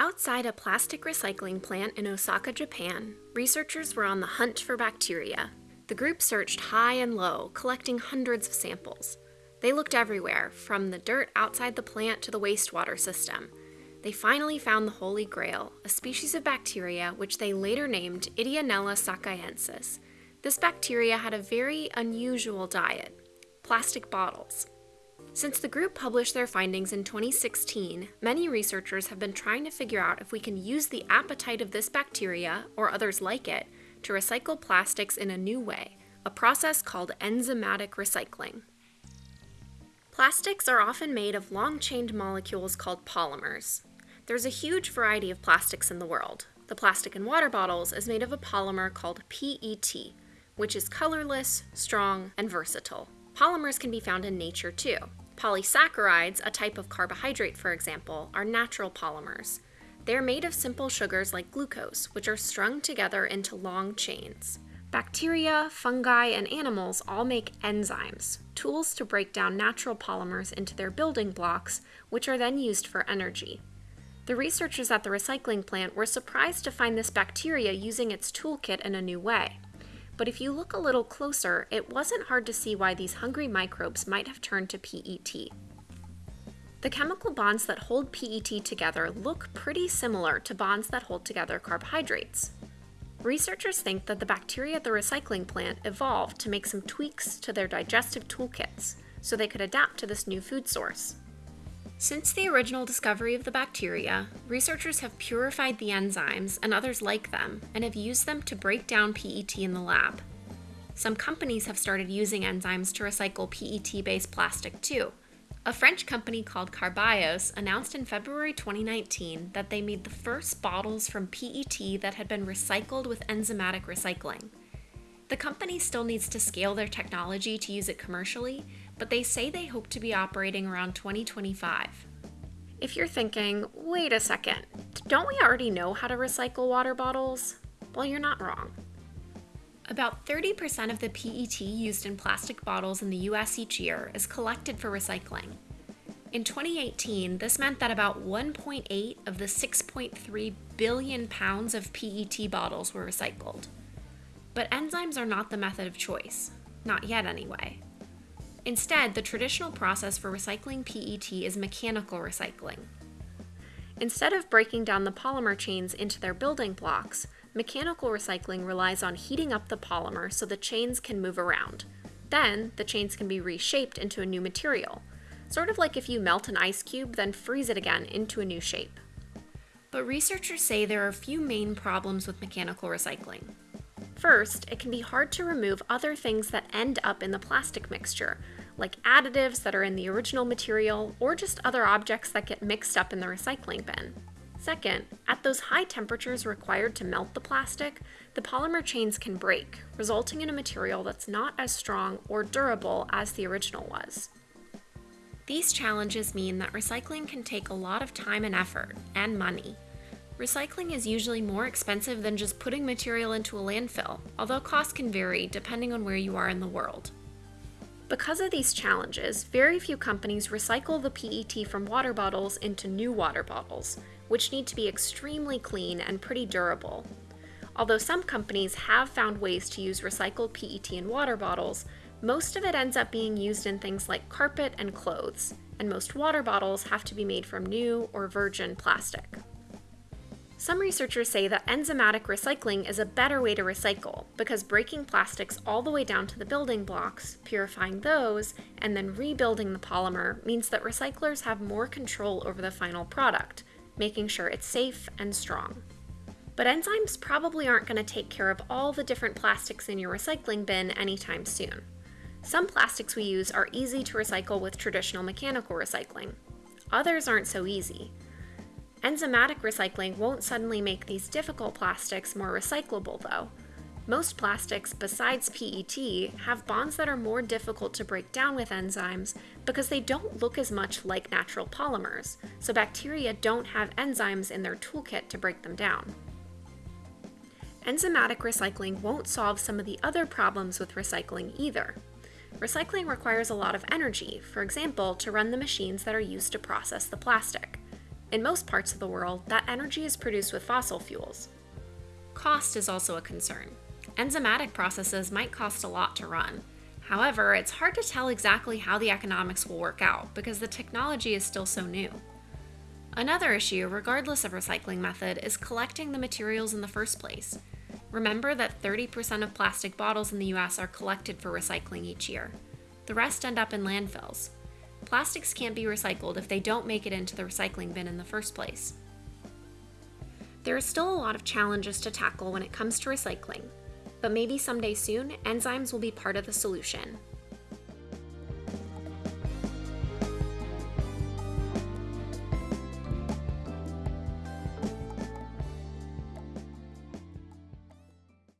Outside a plastic recycling plant in Osaka, Japan, researchers were on the hunt for bacteria. The group searched high and low, collecting hundreds of samples. They looked everywhere, from the dirt outside the plant to the wastewater system. They finally found the Holy Grail, a species of bacteria which they later named Ideonella sakaiensis. This bacteria had a very unusual diet plastic bottles. Since the group published their findings in 2016, many researchers have been trying to figure out if we can use the appetite of this bacteria, or others like it, to recycle plastics in a new way, a process called enzymatic recycling. Plastics are often made of long-chained molecules called polymers. There's a huge variety of plastics in the world. The plastic in water bottles is made of a polymer called PET, which is colorless, strong, and versatile. Polymers can be found in nature too. Polysaccharides, a type of carbohydrate for example, are natural polymers. They are made of simple sugars like glucose, which are strung together into long chains. Bacteria, fungi, and animals all make enzymes, tools to break down natural polymers into their building blocks, which are then used for energy. The researchers at the recycling plant were surprised to find this bacteria using its toolkit in a new way. But if you look a little closer, it wasn't hard to see why these hungry microbes might have turned to PET. The chemical bonds that hold PET together look pretty similar to bonds that hold together carbohydrates. Researchers think that the bacteria at the recycling plant evolved to make some tweaks to their digestive toolkits so they could adapt to this new food source. Since the original discovery of the bacteria, researchers have purified the enzymes and others like them and have used them to break down PET in the lab. Some companies have started using enzymes to recycle PET-based plastic too. A French company called Carbios announced in February 2019 that they made the first bottles from PET that had been recycled with enzymatic recycling. The company still needs to scale their technology to use it commercially, but they say they hope to be operating around 2025. If you're thinking, wait a second, don't we already know how to recycle water bottles? Well, you're not wrong. About 30% of the PET used in plastic bottles in the US each year is collected for recycling. In 2018, this meant that about 1.8 of the 6.3 billion pounds of PET bottles were recycled. But enzymes are not the method of choice, not yet anyway. Instead, the traditional process for recycling PET is mechanical recycling. Instead of breaking down the polymer chains into their building blocks, mechanical recycling relies on heating up the polymer so the chains can move around. Then, the chains can be reshaped into a new material, sort of like if you melt an ice cube, then freeze it again into a new shape. But researchers say there are a few main problems with mechanical recycling. First, it can be hard to remove other things that end up in the plastic mixture, like additives that are in the original material or just other objects that get mixed up in the recycling bin. Second, at those high temperatures required to melt the plastic, the polymer chains can break, resulting in a material that's not as strong or durable as the original was. These challenges mean that recycling can take a lot of time and effort, and money, Recycling is usually more expensive than just putting material into a landfill, although costs can vary depending on where you are in the world. Because of these challenges, very few companies recycle the PET from water bottles into new water bottles, which need to be extremely clean and pretty durable. Although some companies have found ways to use recycled PET in water bottles, most of it ends up being used in things like carpet and clothes, and most water bottles have to be made from new or virgin plastic. Some researchers say that enzymatic recycling is a better way to recycle because breaking plastics all the way down to the building blocks, purifying those, and then rebuilding the polymer means that recyclers have more control over the final product, making sure it's safe and strong. But enzymes probably aren't going to take care of all the different plastics in your recycling bin anytime soon. Some plastics we use are easy to recycle with traditional mechanical recycling. Others aren't so easy. Enzymatic recycling won't suddenly make these difficult plastics more recyclable, though. Most plastics, besides PET, have bonds that are more difficult to break down with enzymes because they don't look as much like natural polymers, so bacteria don't have enzymes in their toolkit to break them down. Enzymatic recycling won't solve some of the other problems with recycling either. Recycling requires a lot of energy, for example, to run the machines that are used to process the plastic. In most parts of the world, that energy is produced with fossil fuels. Cost is also a concern. Enzymatic processes might cost a lot to run. However, it's hard to tell exactly how the economics will work out because the technology is still so new. Another issue, regardless of recycling method, is collecting the materials in the first place. Remember that 30% of plastic bottles in the US are collected for recycling each year. The rest end up in landfills. Plastics can't be recycled if they don't make it into the recycling bin in the first place. There are still a lot of challenges to tackle when it comes to recycling, but maybe someday soon, enzymes will be part of the solution.